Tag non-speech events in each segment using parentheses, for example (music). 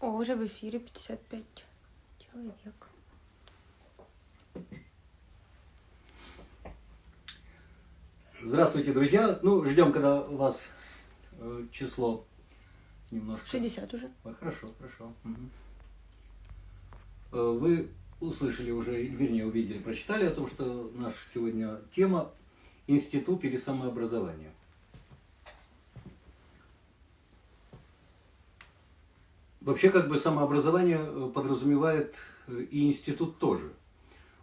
О, уже в эфире 55 человек. Здравствуйте, друзья. Ну, ждем, когда у вас э, число немножко... 60 уже. Ой, хорошо, хорошо. Э, Вы услышали уже, вернее, увидели, прочитали о том, что наша сегодня тема «Институт или самообразование». Вообще, как бы самообразование э, подразумевает э, и институт тоже.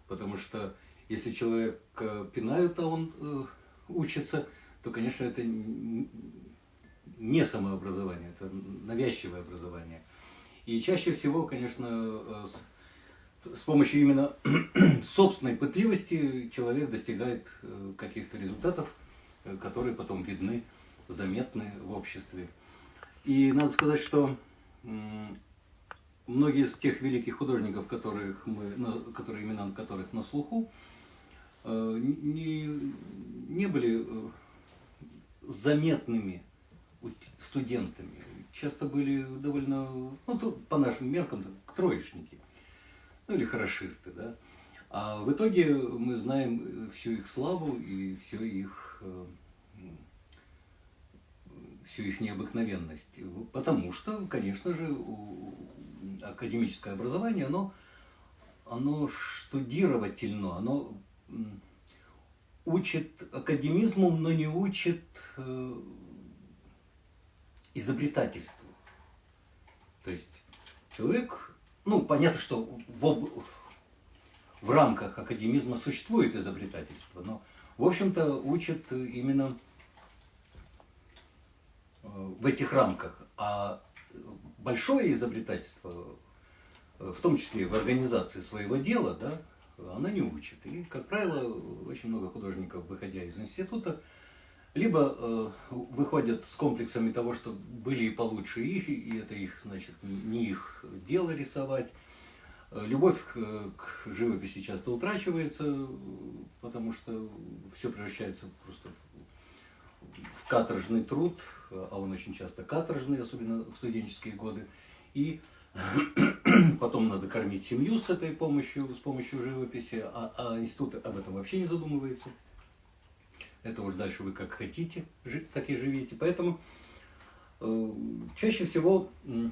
Потому что если человек э, пинают, а он учится, то, конечно, это не самообразование, это навязчивое образование. И чаще всего, конечно, с, помощью именно (clears throat) собственной пытливости человек достигает э, каких-то результатов, э, которые потом видны, заметны в обществе. И надо сказать, что многие из тех великих художников, которых мы, которые имена которых на слуху, э, не, не были заметными студентами. Часто были довольно, ну, по нашим меркам, троечники, ну или хорошисты, да. А в итоге мы знаем э, всю их славу и всю их, э, всю их необыкновенность. Потому что, конечно же, академическое образование, оно, оно штудировательно, оно учит академизму, но не учит э, изобретательству. То есть человек, ну, понятно, что в, об- в рамках академизма существует изобретательство, но, в общем-то, учат именно э, в этих рамках. А большое изобретательство, э, в том числе в организации своего дела, да, она не учит. И, как правило, очень много художников, выходя из института, либо э, выходят с комплексами того, что были и получше их, и это их, значит, не их дело рисовать. Э, Любовь к, к живописи часто утрачивается, потому что все превращается просто в каторжный труд, а он очень часто каторжный, особенно в студенческие годы. И (clears throat) потом надо кормить семью с этой помощью, с помощью живописи, а, а институт об этом вообще не задумывается. Это уж дальше вы как хотите, так и живите. Поэтому э, чаще всего м,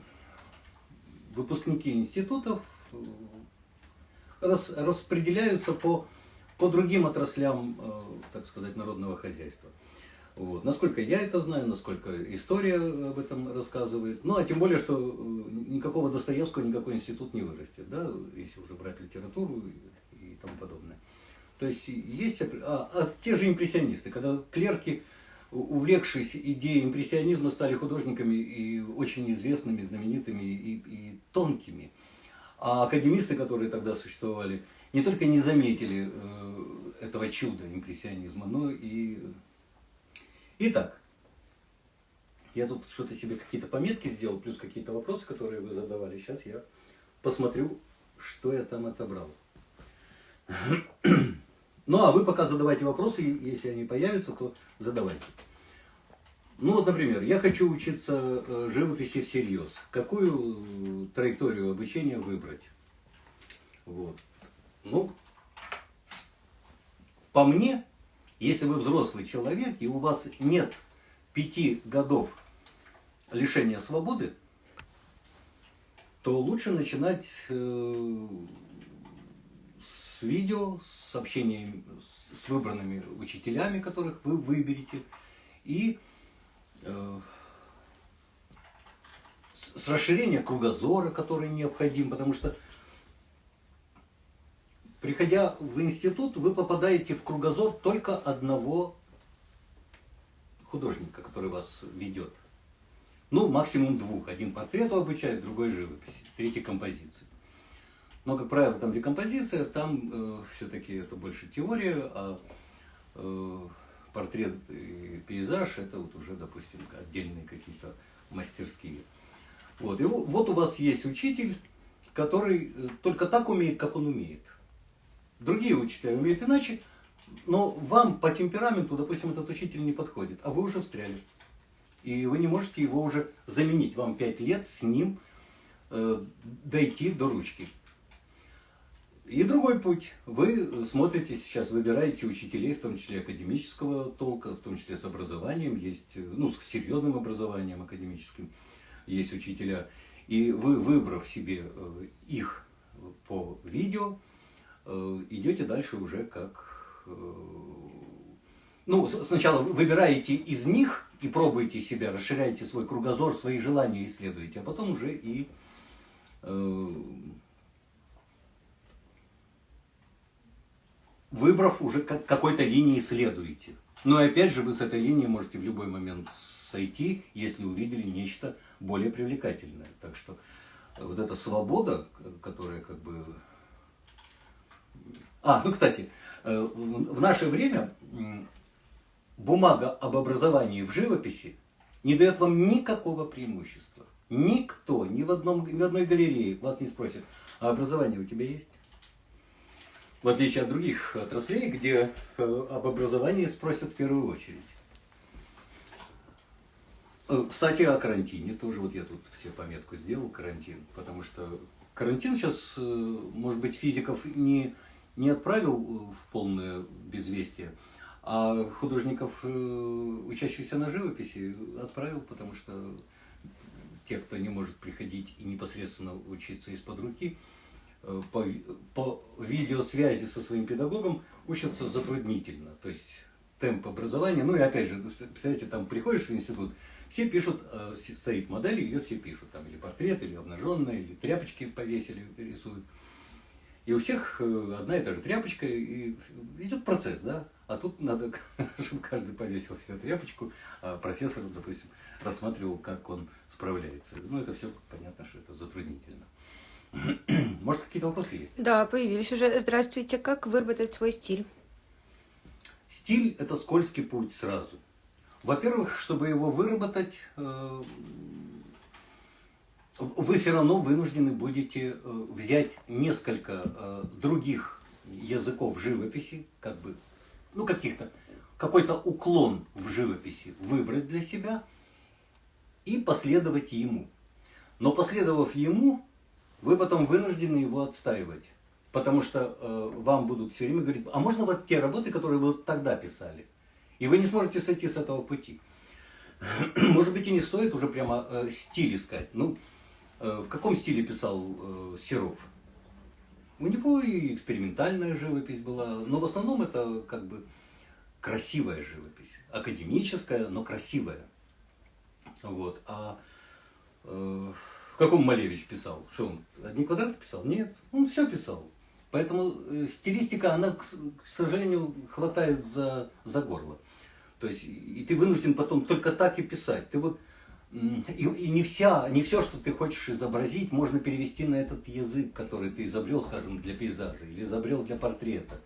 выпускники институтов э, рас- распределяются по, по другим отраслям, э, так сказать, народного хозяйства. Вот. Насколько я это знаю, насколько история об этом рассказывает. Ну, а тем более, что э, никакого Достоевского никакой институт не вырастет, да, если уже брать литературу и, и тому подобное. То есть есть а, а те же импрессионисты, когда клерки, увлекшись идеей импрессионизма, стали художниками и очень известными, знаменитыми и, и тонкими. А академисты, которые тогда существовали, не только не заметили э, этого чуда импрессионизма, но и Итак, я тут что-то себе какие-то пометки сделал, плюс какие-то вопросы, которые вы задавали. Сейчас я посмотрю, что я там отобрал. (clears throat) Ну, а вы пока задавайте вопросы, если они появятся, то задавайте. Ну, вот, например, я хочу учиться э, живописи всерьез. Какую траекторию обучения выбрать? Вот. Ну, по мне, если вы взрослый человек и у вас нет пяти годов лишения свободы, то лучше начинать э, с видео, с общением с- выбранными учителями, которых вы выберете, и э, с расширения кругозора, который необходим, потому что Приходя в институт, вы попадаете в кругозор только одного художника, который вас ведет. Ну, максимум двух. Один портрету обучает, другой живописи, третий композиции. Но, как правило, там декомпозиция, там все-таки это больше теория, а э, портрет и пейзаж это вот уже, допустим, отдельные какие-то мастерские. Вот, и во- вот у вас есть учитель, который э, только так умеет, как он умеет. Другие учителя умеют иначе, Но вам по темпераменту, допустим, этот учитель не подходит, а вы уже встряли. И вы не можете его уже заменить. Вам пять лет с ним э, дойти до ручки. И другой путь. Вы смотрите сейчас, выбираете учителей, в том числе академического толка, в том числе с образованием, есть, ну, с серьезным образованием академическим, есть учителя. И вы, выбрав себе э, их по видео, э, идете дальше уже как... э, Ну, сначала вы выбираете из них и пробуете себя, расширяете свой кругозор, свои желания исследуете, а потом уже и выбрав уже как- какой-то линии следуете. Но и опять же вы с этой линии можете в любой момент сойти, если увидели нечто более привлекательное. Так что э, вот эта свобода, которая как бы... А, ну, кстати, э, в наше время бумага об образовании в живописи не дает вам никакого преимущества. Никто, ни в, одном, ни в одной галерее вас не спросит, а образование у тебя есть? В отличие от других отраслей, где э, об образовании спросят в первую очередь. Э, Кстати, о карантине тоже. Вот я тут все пометку сделал, карантин. Потому что карантин сейчас, может быть, физиков не, не отправил э, в полное безвестие, а художников, э, учащихся на живописи, отправил, потому что те, кто не может приходить и непосредственно учиться из-под руки, э, по, ви- по видеосвязи со своим педагогом учатся затруднительно. То есть темп образования, ну и опять же, представляете, там приходишь в институт, все пишут, э, стоит модель, ее все пишут, там или портрет, или обнаженная, или тряпочки повесили, рисуют. И у всех э, одна и та же тряпочка, и идет процесс, да? А тут надо, (laughs) чтобы каждый повесил себе тряпочку, а профессор, допустим, рассматривал, как он справляется. Ну, это все понятно, что это затруднительно. (clears throat) Может, какие-то вопросы есть? Да, появились уже. Здравствуйте. Как выработать свой стиль? Стиль – это скользкий путь сразу. Во-первых, чтобы его выработать, э, вы все равно вынуждены будете э, взять несколько э, других языков живописи, как бы, ну, каких-то, какой-то уклон в живописи выбрать для себя и последовать ему. Но последовав ему, вы потом вынуждены его отстаивать. Потому что э, вам будут все время говорить, а можно вот те работы, которые вы вот тогда писали? И вы не сможете сойти с этого пути. (clears throat) Может быть, и не стоит уже прямо э, стиль искать. Ну, э, в каком стиле писал э, Серов? У него и экспериментальная живопись была, но в основном это как бы красивая живопись. Академическая, но красивая. Вот. А э, в каком Малевич писал? Что он, одни квадраты писал? Нет, он все писал. Поэтому э, стилистика, она, к, сожалению, хватает за, за горло. То есть, и ты вынужден потом только так и писать. Ты вот, и, и не, вся, не все, что ты хочешь изобразить, можно перевести на этот язык, который ты изобрел, скажем, для пейзажа, или изобрел для портрета,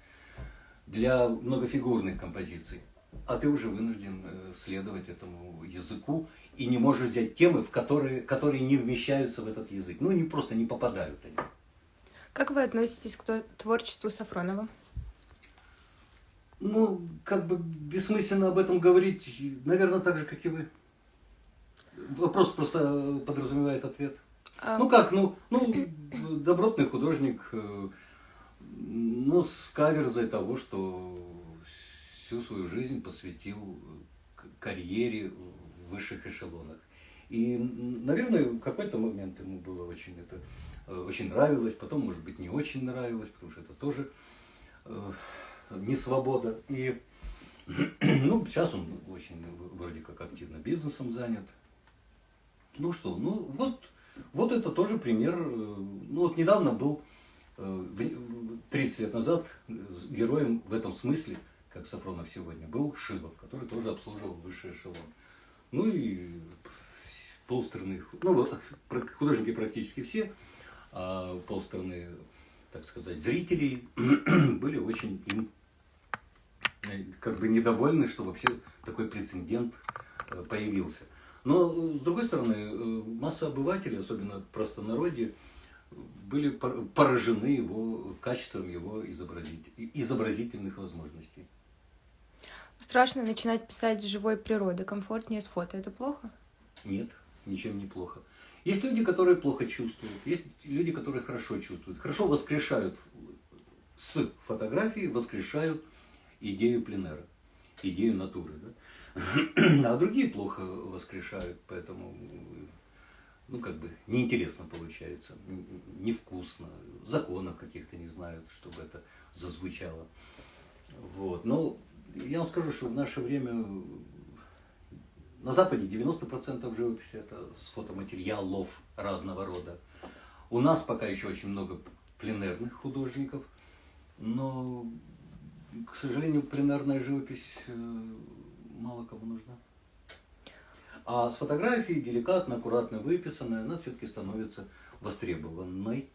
для многофигурных композиций. А ты уже вынужден э, следовать этому языку и не можешь взять темы, в которые, которые не вмещаются в этот язык. Ну, не просто не попадают они. Как вы относитесь к тво- творчеству Сафронова? Ну, как бы бессмысленно об этом говорить, наверное, так же, как и вы. Вопрос просто подразумевает ответ. А, Ну как, ну, ну, добротный художник, э, ну, с каверзой того, что всю свою жизнь посвятил к- карьере высших эшелонах. И, наверное, в какой-то момент ему было очень это э, очень нравилось, потом, может быть, не очень нравилось, потому что это тоже э, не свобода. И (clears throat) ну, сейчас он очень вроде как активно бизнесом занят. Ну что, ну вот, вот это тоже пример. э, Ну вот недавно был, э, в- 30 лет назад, э, героем в этом смысле, как Сафронов сегодня, был Шилов, который тоже обслуживал высший эшелон. Ну и полстраны, ну художники практически все, а полстраны, так сказать, зрителей (clears throat) были очень им э, как бы недовольны, что вообще такой прецедент э, появился. Но, э, с другой стороны, масса обывателей, особенно простонародье, были пор- поражены его качеством его изобразить, изобразительных возможностей. Страшно начинать писать с живой природы, комфортнее с фото. Это плохо? Нет, ничем не плохо. Есть люди, которые плохо чувствуют, есть люди, которые хорошо чувствуют, хорошо воскрешают с фотографии, воскрешают идею пленера, идею натуры. Да? А другие плохо воскрешают, поэтому ну, как бы, неинтересно получается, невкусно, законов каких-то не знают, чтобы это зазвучало. Вот. Но я вам скажу, что в наше время на Западе 90% живописи это с фотоматериалов разного рода. У нас пока еще очень много пленерных художников, но, к сожалению, пленерная живопись э, мало кому нужна. А с фотографией, деликатно, аккуратно выписанная, она все-таки становится востребованной.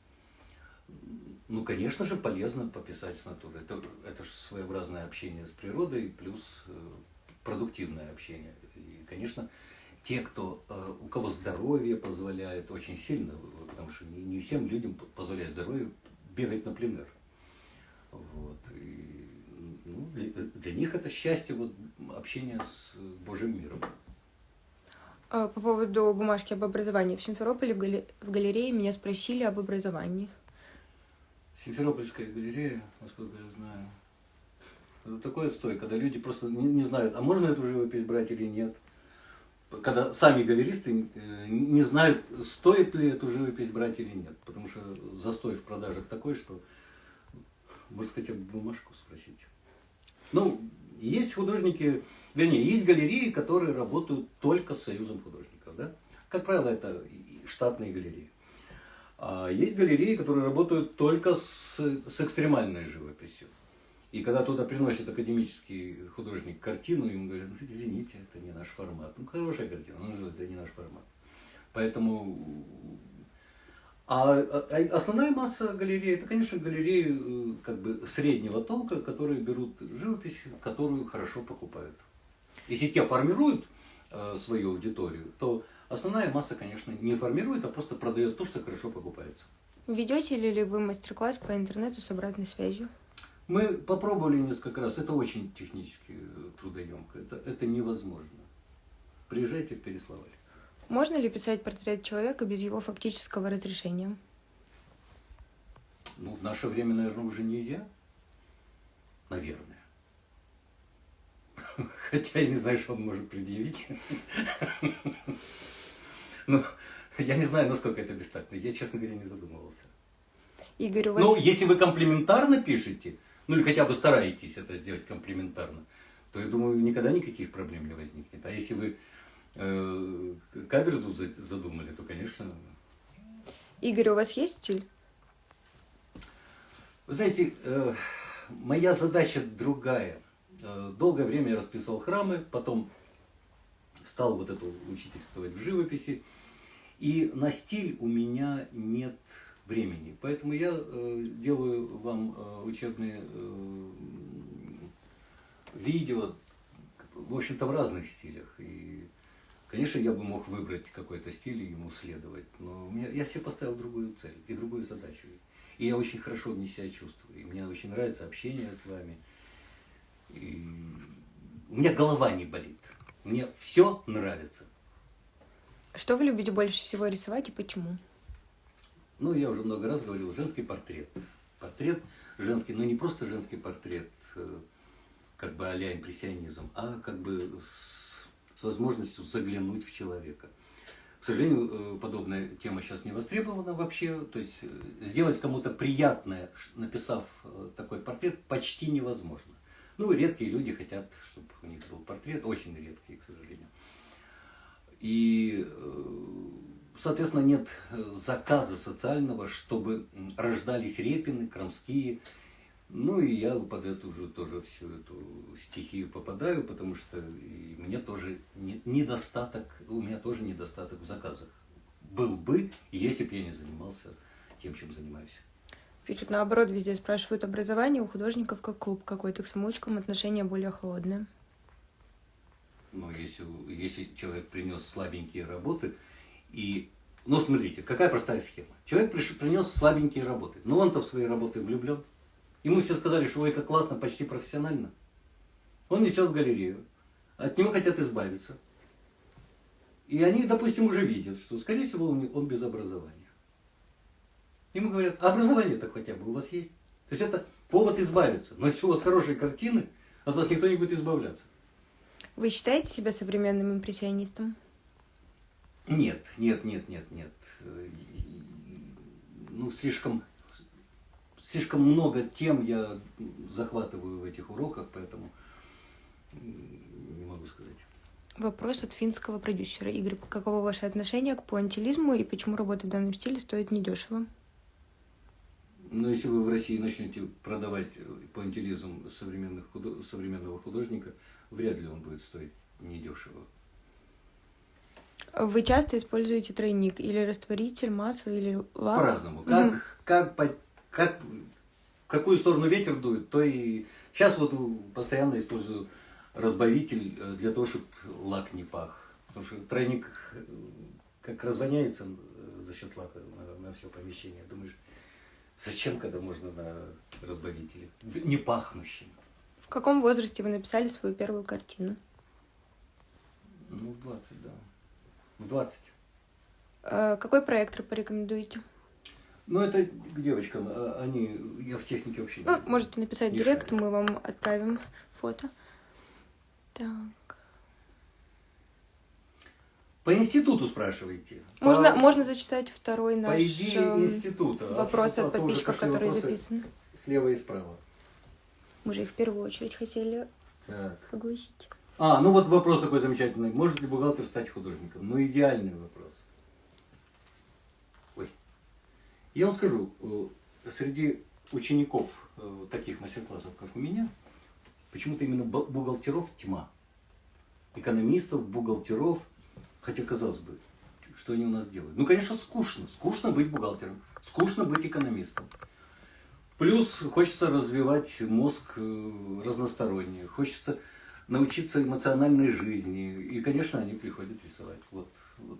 Ну, конечно же, полезно пописать с натуры. Это, это же своеобразное общение с природой, плюс э, продуктивное общение. И, конечно, те, кто, э, у кого здоровье позволяет очень сильно, потому что не, не всем людям позволяет здоровье бегать на пленер. Вот. И, ну, для, для них это счастье вот, общения с Божьим миром. А, по поводу бумажки об образовании. В Симферополе в, галерее меня спросили об образовании. Симферопольская галерея, насколько я знаю, это такой отстой, когда люди просто не, не знают, а можно эту живопись брать или нет. Когда сами галеристы э, не знают, стоит ли эту живопись брать или нет. Потому что застой в продажах такой, что может хотя бы бумажку спросить. Ну, есть художники, вернее, есть галереи, которые работают только с союзом художников. Да? Как правило, это штатные галереи. А есть галереи, которые работают только с, с экстремальной живописью. И когда туда приносит академический художник картину, ему говорят, ну, извините, это не наш формат. Ну, хорошая картина, но это не наш формат. Поэтому... А, а основная масса галерей, это, конечно, галереи э, как бы среднего толка, которые берут живопись, которую хорошо покупают. Если те формируют э, свою аудиторию, то основная масса, конечно, не формирует, а просто продает то, что хорошо покупается. Ведете ли вы мастер-класс по интернету с обратной связью? Мы попробовали несколько раз. Это очень технически э, трудоемко. Это, это невозможно. Приезжайте в Переславль. Можно ли писать портрет человека без его фактического разрешения? Ну, в наше время, наверное, уже нельзя. Наверное. (laughs) Хотя я не знаю, что он может предъявить. (laughs) Ну, (laughs) я не знаю, насколько это бестактно. Я, честно говоря, не задумывался. Игорь, у вас... Ну, если вы комплиментарно пишете, ну или хотя бы стараетесь это сделать комплиментарно, то я думаю, никогда никаких проблем не возникнет. А если вы э, каверзу задумали, то, конечно... Игорь, у вас есть стиль? Вы знаете, э, моя задача другая. Э, долгое время я расписывал храмы, потом стал вот это учительствовать в живописи. И на стиль у меня нет времени. Поэтому я э, делаю вам э, учебные э, видео, в общем-то, в разных стилях. И, конечно, я бы мог выбрать какой-то стиль и ему следовать. Но у меня, я себе поставил другую цель и другую задачу. И я очень хорошо в себя чувствую. И мне очень нравится общение с вами. И у меня голова не болит. Мне все нравится. Что вы любите больше всего рисовать и почему? Ну, я уже много раз говорил, женский портрет. Портрет женский, но не просто женский портрет, э, как бы а-ля импрессионизм, а как бы с, с возможностью заглянуть в человека. К сожалению, э, подобная тема сейчас не востребована вообще. То есть э, сделать кому-то приятное, написав такой портрет, почти невозможно. Ну, редкие люди хотят, чтобы у них был портрет, очень редкие, к сожалению. И соответственно, нет э, заказа социального, чтобы рождались репины, крамские. Ну и я под эту уже тоже всю эту стихию попадаю, потому что и мне тоже не, недостаток, у меня тоже недостаток в заказах. Был бы, если бы я не занимался тем, чем занимаюсь. Пишут наоборот, везде спрашивают образование у художников как клуб какой-то к самоучкам отношение более холодное. Ну, если, если человек принес слабенькие работы, и, ну, смотрите, какая простая схема. Человек приш, принес слабенькие работы. Но он-то в свои работы влюблен. Ему все сказали, что ой, как классно, почти профессионально. Он несет в галерею. От него хотят избавиться. И они, допустим, уже видят, что, скорее всего, он, без образования. Ему говорят, а образование-то хотя бы у вас есть. То есть это повод избавиться. Но если у вас хорошие картины, от вас никто не будет избавляться. Вы считаете себя современным импрессионистом? Нет, нет, нет, нет, нет. Ну, слишком, слишком много тем я захватываю в этих уроках, поэтому не могу сказать. Вопрос от финского продюсера. Игорь, каково ваше отношение к пуантилизму и почему работа в данном стиле стоит недешево? Но если вы в России начнете продавать пуантилизм современных худо... современного художника, вряд ли он будет стоить недешево. Вы часто используете тройник или растворитель, масло или лак? По-разному. Как, mm. как, как, как, какую сторону ветер дует, то и... Сейчас вот постоянно использую разбавитель э, для того, чтобы лак не пах. Потому что тройник э, как развоняется э, за счет лака на, на все помещение. Думаешь, Зачем, когда можно на разбавителе? Не пахнущем. В каком возрасте вы написали свою первую картину? Ну, в 20, да. В 20. А какой проектор порекомендуете? Ну, это к девочкам. А, они, я в технике вообще ну, не Можете написать директ, мы вам отправим фото. Так. По институту спрашиваете. Можно, по, можно зачитать второй наш по идее эм, института. вопрос а, от подписчиков, которые записаны. Слева и справа. Мы же их в первую очередь хотели так. огласить. А, ну вот вопрос такой замечательный. Может ли бухгалтер стать художником? Ну, идеальный вопрос. Ой. Я вам скажу, э, среди учеников э, таких мастер-классов, как у меня, почему-то именно бухгалтеров тьма. Экономистов, бухгалтеров – Хотя, казалось бы, что они у нас делают? Ну, конечно, скучно. Скучно быть бухгалтером, скучно быть экономистом. Плюс хочется развивать мозг э, разносторонне, хочется научиться эмоциональной жизни. И, конечно, они приходят рисовать. Вот, вот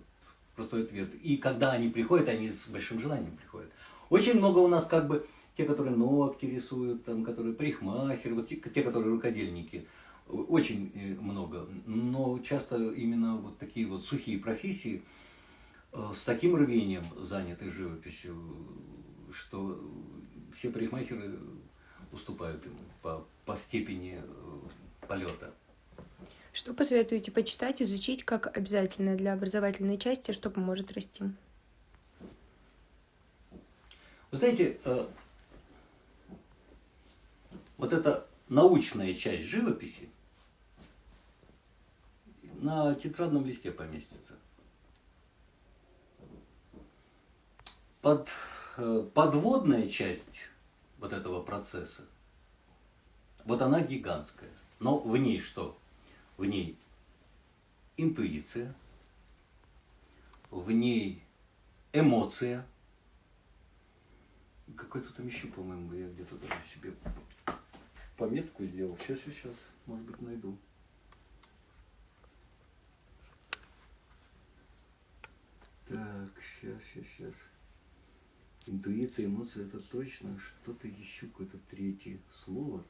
простой ответ. И когда они приходят, они с большим желанием приходят. Очень много у нас как бы те, которые ногти рисуют, там, которые парикмахеры, вот те, те которые рукодельники – очень э, много, но часто именно вот такие вот сухие профессии э, с таким рвением заняты живописью, что все парикмахеры уступают ему по, по степени э, полета. Что посоветуете почитать, изучить как обязательно для образовательной части, что поможет расти? Вы знаете, вот эта научная часть живописи, на тетрадном листе поместится. Под, э, подводная часть вот этого процесса, вот она гигантская. Но в ней что? В ней интуиция, в ней эмоция. Какой-то там еще, по-моему, я где-то даже себе пометку сделал. Сейчас, сейчас, сейчас, может быть, найду. Так, сейчас, сейчас, сейчас. Интуиция, эмоции, это точно. Что-то еще, какое-то третье слово.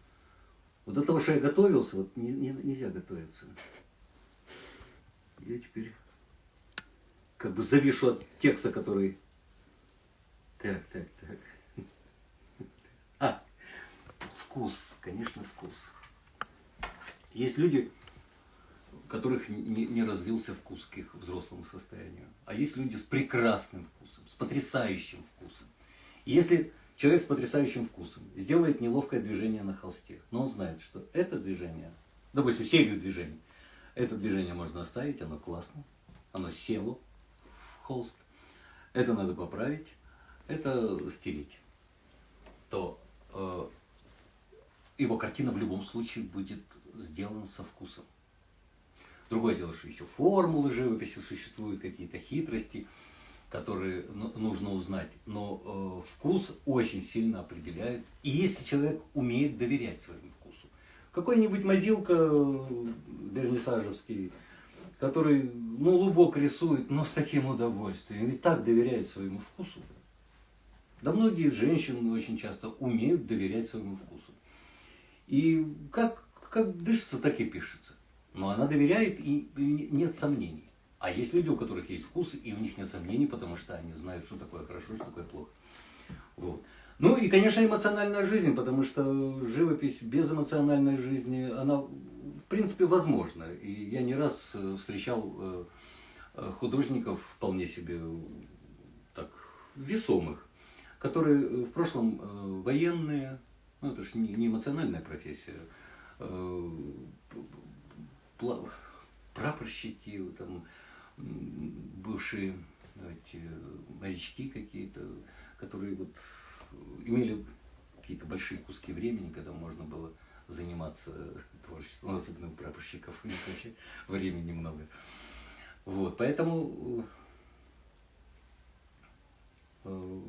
Вот до того, что я готовился, вот не, не, нельзя готовиться. Я теперь как бы завишу от текста, который... Так, так, так. А, вкус, конечно, вкус. Есть люди, которых не, развился вкус к их взрослому состоянию. А есть люди с прекрасным вкусом, с потрясающим вкусом. Если человек с потрясающим вкусом сделает неловкое движение на холсте, но он знает, что это движение, допустим, серию движений, это движение можно оставить, оно классно, оно село в холст, это надо поправить, это стереть, то э, его картина в любом случае будет сделана со вкусом. Другое дело, что еще формулы живописи существуют, какие-то хитрости, которые нужно узнать. Но э, вкус очень сильно определяет. И если человек умеет доверять своему вкусу. Какой-нибудь мазилка э, вернисажевский, который, ну, лубок рисует, но с таким удовольствием, и так доверяет своему вкусу. Да многие женщины очень часто умеют доверять своему вкусу. И как как дышится, так и пишется. Но она доверяет, и нет сомнений. А есть люди, у которых есть вкус, и у них нет сомнений, потому что они знают, что такое хорошо, что такое плохо. Вот. Ну и, конечно, эмоциональная жизнь, потому что живопись без эмоциональной жизни, она в принципе возможна. И я не раз э, встречал э, э, художников вполне себе так весомых, которые в прошлом военные, ну это же не эмоциональная профессия, прапорщики, там, бывшие эти, морячки какие-то, которые вот имели какие-то большие куски времени, когда можно было заниматься творчеством, ну, особенно у прапорщиков, у них вообще времени много. Вот, поэтому... Э,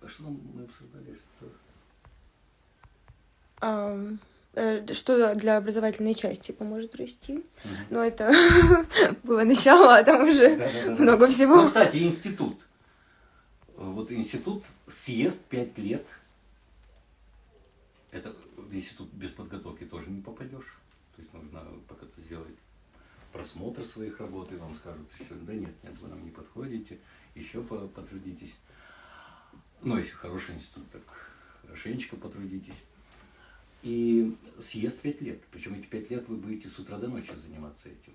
а что мы обсуждали? Что? Um, что для образовательной части поможет расти. Но это (laughs) было начало, а там уже да, да, да, много всего. Ну, кстати, институт вот институт съест пять лет. Это в институт без подготовки тоже не попадешь. То есть нужно сделать просмотр своих работ, и вам скажут, что да нет, нет, вы нам не подходите, еще потрудитесь. Ну, если хороший институт, так хорошенечко потрудитесь. И съест пять лет. Причем эти пять лет вы будете с утра до ночи заниматься этим.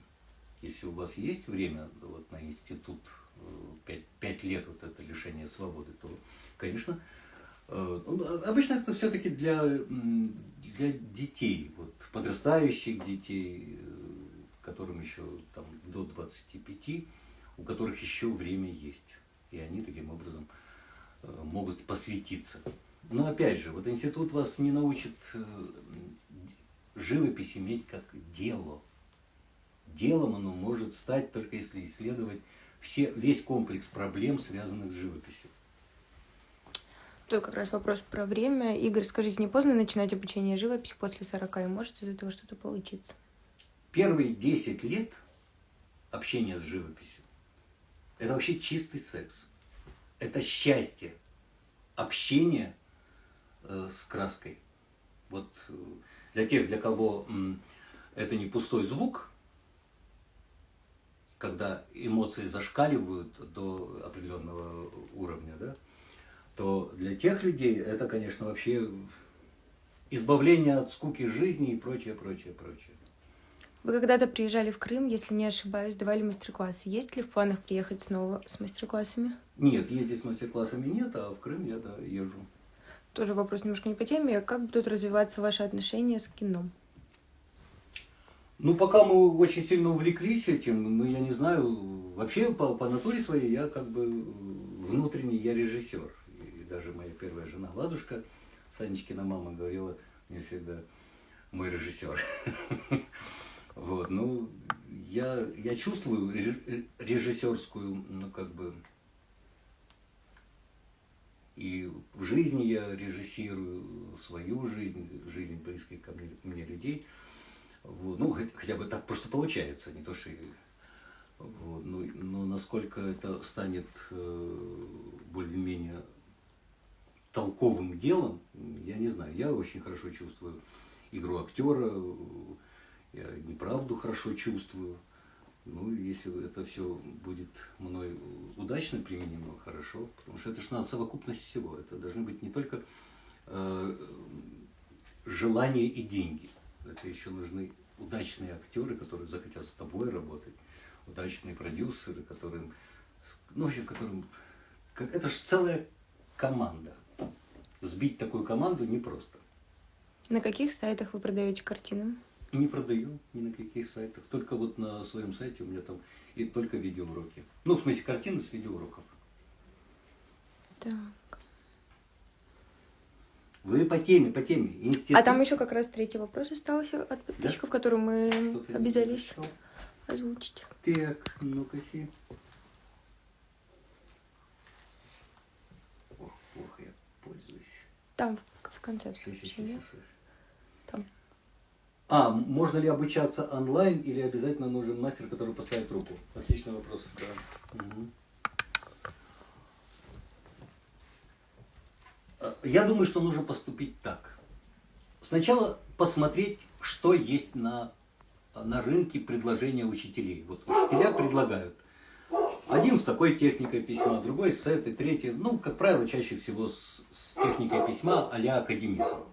Если у вас есть время вот, на институт 5, 5 лет вот это лишение свободы, то, конечно, э, ну, обычно это все-таки для, для детей, вот, подрастающих детей, э, которым еще там, до 25, у которых еще время есть. И они таким образом э, могут посвятиться. Но опять же, вот институт вас не научит живопись иметь как дело. Делом оно может стать только если исследовать все, весь комплекс проблем, связанных с живописью. Тут как раз вопрос про время. Игорь, скажите, не поздно начинать обучение живописи после 40, и может из этого что-то получиться? Первые 10 лет общения с живописью – это вообще чистый секс. Это счастье, общение э, с краской. Вот э, для тех, для кого э, это не пустой звук – когда эмоции зашкаливают до определенного уровня, да, то для тех людей это, конечно, вообще избавление от скуки жизни и прочее, прочее, прочее. Вы когда-то приезжали в Крым, если не ошибаюсь, давали мастер-классы. Есть ли в планах приехать снова с мастер-классами? Нет, ездить с мастер-классами нет, а в Крым я, да, езжу. Тоже вопрос немножко не по теме. Как будут развиваться ваши отношения с кино? Ну, пока мы очень сильно увлеклись этим, ну, я не знаю, вообще по, по натуре своей я как бы внутренний, я режиссер. И даже моя первая жена Ладушка, Санечкина мама, говорила мне всегда, мой режиссер. (laughs) Вот, ну, я, я чувствую режиссерскую, ну, как бы, и в жизни я режиссирую свою жизнь, жизнь близких ко мне, мне людей – вот, ну, хотя бы так просто получается, не то что... Вот, ну, но насколько это станет э, более-менее толковым делом, я не знаю. Я очень хорошо чувствую игру актера, я неправду хорошо чувствую. Ну, если это все будет мной удачно применимо, хорошо, потому что это же надо совокупность всего. Это должны быть не только э, желание и деньги – это еще нужны удачные актеры, которые захотят с тобой работать, удачные продюсеры, которым, ну, в общем, которым, это же целая команда. Сбить такую команду непросто. На каких сайтах вы продаете картины? Не продаю ни на каких сайтах. Только вот на своем сайте у меня там и только видеоуроки. Ну, в смысле, картины с видеоуроков. Так. Вы по теме, по теме. Институт. А там еще как раз третий вопрос остался от подписчиков, да? который мы обязались озвучить. Так, ну-ка си. Ох, плохо я пользуюсь. Там в конце все. Там. А, можно ли обучаться онлайн или обязательно нужен мастер, который поставит руку? Отличный вопрос, да. Угу. Я думаю, что нужно поступить так. сначала посмотреть, что есть на, на рынке предложения учителей. Вот учителя предлагают. Один с такой техникой письма, другой с этой, третий. Ну, как правило, чаще всего с, с техникой письма а-ля академизм.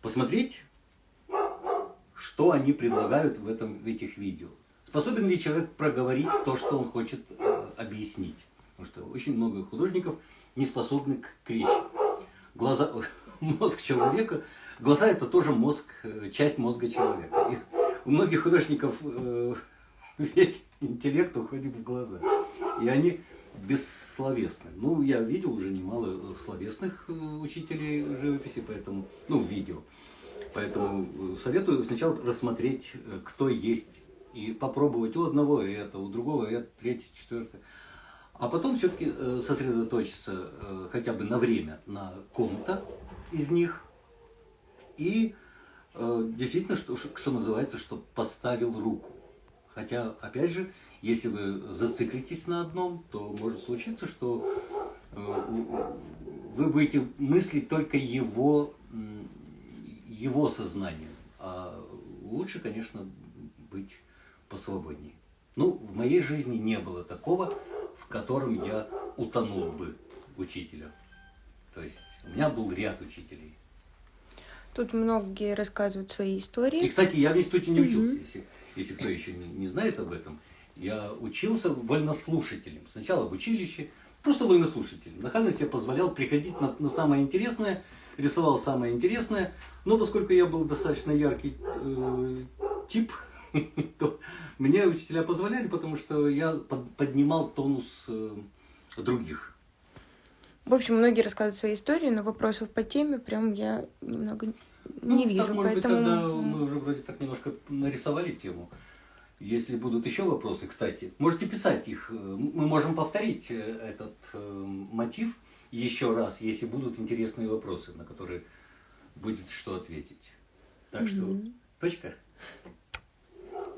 Посмотреть, что они предлагают в, этом, в этих видео. Способен ли человек проговорить то, что он хочет э, объяснить. Потому что очень много художников не способны к, к речи. Глаза, (laughs) мозг человека, глаза это тоже мозг, э, часть мозга человека. И у многих художников э, (laughs) весь интеллект уходит в глаза. И они бессловесны. Ну, я видел уже немало словесных учителей живописи, поэтому, ну, в видео. Поэтому э, советую сначала рассмотреть, э, кто есть, и попробовать у одного это, у другого это, третье, четвертое. А потом все-таки сосредоточиться хотя бы на время на ком-то из них. И действительно, что, что называется, что поставил руку. Хотя, опять же, если вы зациклитесь на одном, то может случиться, что э, вы будете мыслить только его, его сознанием. А лучше, конечно, быть посвободнее. Ну, в моей жизни не было такого, в котором я утонул бы учителя. То есть у меня был ряд учителей. Тут многие рассказывают свои истории. И, кстати, я в институте не учился, если если кто еще не, не знает об этом, я учился вольнослушателем. Сначала в училище, просто вольнослушателем. Нахально себе позволял приходить на, на самое интересное, рисовал самое интересное, но поскольку я был достаточно яркий э, тип, (laughs) то мне учителя позволяли, потому что я под, поднимал тонус э, других. В общем, многие рассказывают свои истории, но вопросов по теме прям я немного ну, не вижу. Так, может поэтому... быть, тогда мы уже вроде так немножко нарисовали тему. Если будут еще вопросы, кстати, можете писать их. Мы можем повторить э, этот э, мотив еще раз, если будут интересные вопросы, на которые будет что ответить. Так что, точка.